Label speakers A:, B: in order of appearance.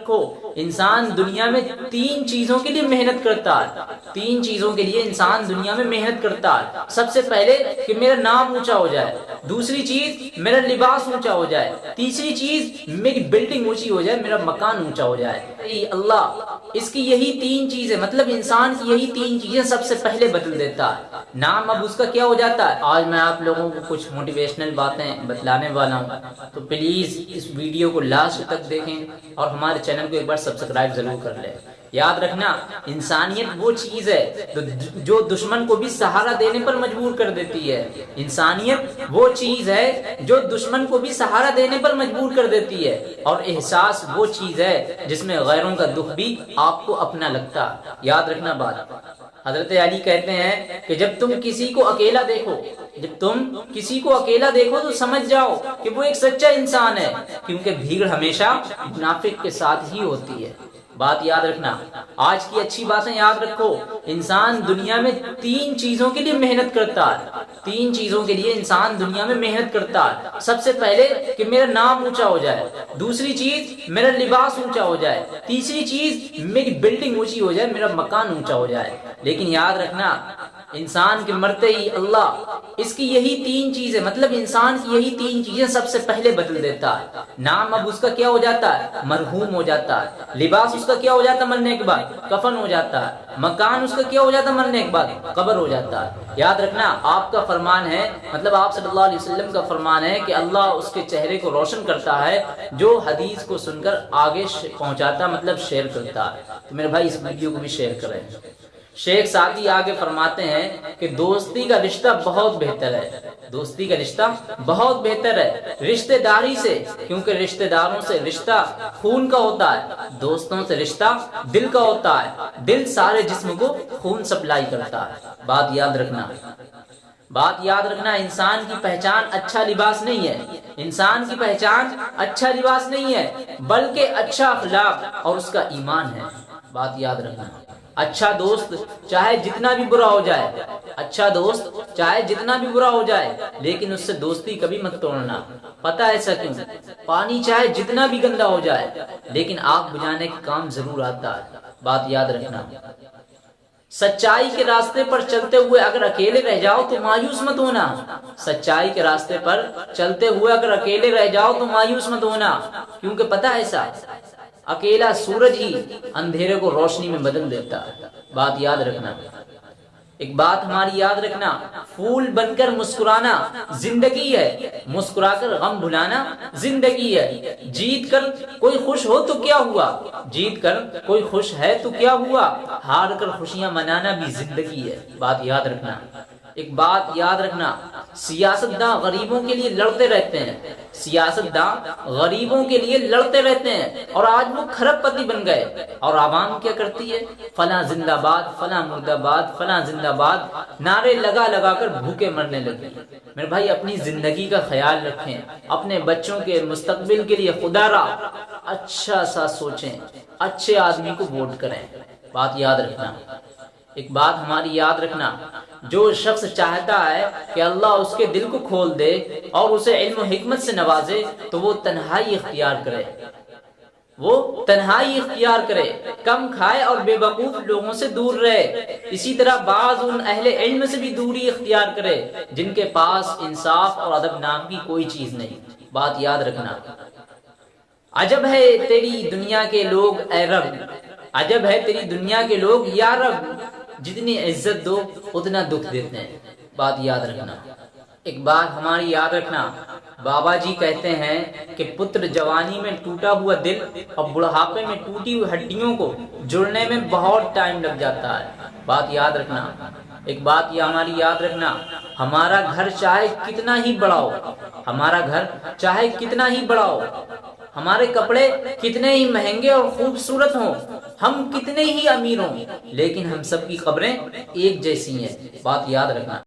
A: रखो इंसान दुनिया में तीन चीज़ों के लिए मेहनत करता है। तीन चीज़ों के लिए इंसान दुनिया में मेहनत करता है। सबसे पहले कि मेरा नाम ऊँचा हो जाए। दूसरी चीज़, मेरा लिबास ऊँचा हो जाए। तीसरी चीज़, मेरी बिल्डिंग ऊँची हो जाए, मेरा मकान ऊँचा हो जाए। अल्लाह, इसकी यही तीन चीज़ें मतलब इंसान की यही तीन चीज़ें सबसे पहले बदल देता है। नाम अब उसका क्या हो जाता है? आज मैं आप लोगों को कुछ मोटिवेशनल बातें बतलाने वाला हूँ। तो प्लीज़ इस वीडियो को लास्ट तक देखें और हमारे चैनल को एक बार सब्सक्राइब ज़रूर कर ले। याद रखना, इंसानियत वो चीज़ है जो दुश्मन को भी सहारा देने पर मजबूर कर देती है। इंसानियत वो चीज़ है जो दुश्मन को भी सहारा देने पर मजबूर कर देती है। और एहसास वो चीज़ है जिसमें गैरों का दुख भी आपको अपना लगता। याद रखना बात। हज़रत अली कहते हैं कि जब तुम किसी को अकेला देखो, जब तुम किसी को अकेला देखो तो समझ जाओ कि वो एक सच्चा इंसान है, क्योंकि भीड़ हमेशा मुनाफिक के साथ ही होती है। बात याद रखना। आज की अच्छी बातें याद रखो। इंसान दुनिया में तीन चीज़ों के लिए मेहनत करता है। तीन चीज़ों के लिए इंसान दुनिया में मेहनत करता है। सबसे पहले कि मेरा नाम ऊँचा हो जाए। दूसरी चीज़, मेरा लिबास ऊँचा हो जाए। तीसरी चीज़, मेरी बिल्डिंग ऊँची हो जाए, मेरा मकान ऊँचा हो जाए। लेकिन याद रखना इंसान के मरते ही अल्लाह इसकी यही तीन चीज़ें मतलब इंसान की यही तीन चीज़ें सबसे पहले बदल देता है। नाम अब उसका क्या हो जाता है? मरहूम हो जाता है। लिबास उसका क्या हो जाता है मरने के बाद? कफन हो जाता है। मकान उसका क्या हो जाता है मरने के बाद? कब्र हो जाता है। याद रखना, आपका फरमान है मतलब आप सल्लल्लाहु अलैहि वसल्लम का फरमान है कि अल्लाह उसके चेहरे को रोशन करता है, जो हदीस को सुनकर आगे पहुंचाता मतलब शेयर करता है। तो मेरे भाई, इस वीडियो को भी शेयर करें। शेख सादी आगे फरमाते हैं कि दोस्ती का रिश्ता बहुत बेहतर है। दोस्ती का रिश्ता बहुत बेहतर है, रिश्तेदारी से, क्योंकि रिश्तेदारों से रिश्ता खून का होता है, दोस्तों से रिश्ता दिल का होता है, दिल सारे जिस्म को खून सप्लाई करता है। बात याद रखना। बात याद रखना, इंसान की पहचान अच्छा लिबास नहीं है। इंसान की पहचान अच्छा लिबास नहीं है, बल्कि अच्छा अखलाक और उसका ईमान है। बात याद रखना। अच्छा दोस्त चाहे जितना भी बुरा हो जाए। अच्छा दोस्त चाहे जितना भी बुरा हो जाए, लेकिन उससे दोस्ती कभी मत तोड़ना। पता है ऐसा क्यों? पानी चाहे जितना भी गंदा हो जाए, लेकिन आग बुझाने का काम ज़रूर आता है। बात याद रखना। सच्चाई के रास्ते पर चलते हुए अगर अकेले रह जाओ तो मायूस मत होना। सच्चाई के रास्ते पर चलते हुए अगर अकेले रह जाओ तो मायूस मत होना। क्योंकि पता है ऐसा अकेला सूरज ही अंधेरे को रोशनी में बदल देता है। बात याद रखना। एक बात हमारी याद रखना, फूल बनकर मुस्कुराना ज़िंदगी है। मुस्कुराकर गम भुलाना ज़िंदगी है। जीत कर कोई खुश हो तो क्या हुआ? जीत कर कोई खुश है तो क्या हुआ? हार कर खुशियाँ मनाना भी ज़िंदगी है। बात याद रखना। एक बात याद रखना, सियासतदान गरीबों के लिए लड़ते रहते हैं। सियासतदान गरीबों के लिए लड़ते रहते हैं। और आज वो खरबपति बन गए। और आवाम क्या करती है? फला जिंदाबाद, फला मुर्दाबाद, फला जिंदाबाद। नारे लगा लगा कर भूखे मरने लगे। मेरे भाई, अपनी ज़िंदगी का ख्याल रखें। अपने बच्चों के मुस्तकबिल के लिए खुदारा अच्छा सा सोचें। अच्छे आदमी को वोट करें। बात याद रखना। एक बात हमारी याद रखना, जो शख्स चाहता है कि अल्लाह उसके दिल को खोल दे और उसे इल्म हिकमत से नवाजे तो वो तन्हाई इख्तियार करे। वो तन्हाई इख्तियार करे, कम खाए और बेवकूफ़ लोगों से दूर रहे। इसी तरह बाज उन अहले इल्म से भी दूरी इख्तियार करे, जिनके पास इंसाफ और अदब नाम की कोई चीज़ नहीं। बात याद रखना। अजब है तेरी दुनिया के लोग अरब अजब है तेरी दुनिया के लोग यारब जितनी इज़्ज़त दो, उतना दुख देते हैं। बात याद रखना। एक बात हमारी याद रखना। बाबा जी कहते हैं कि पुत्र जवानी में टूटा हुआ दिल और बुढ़ापे में टूटी हुई हड्डियों को जुड़ने में बहुत टाइम लग जाता है। बात याद रखना। एक बात ये हमारी याद रखना। हमारा घर चाहे कितना ही बड़ा हो, हमारा घर चाहे कितना ही बड़ा हो, हमारे कपड़े कितने ही महँगे और खूबसूरत हों हम कितने ही अमीर हों, लेकिन हम सबकी खबरें एक जैसी हैं। बात याद रखना।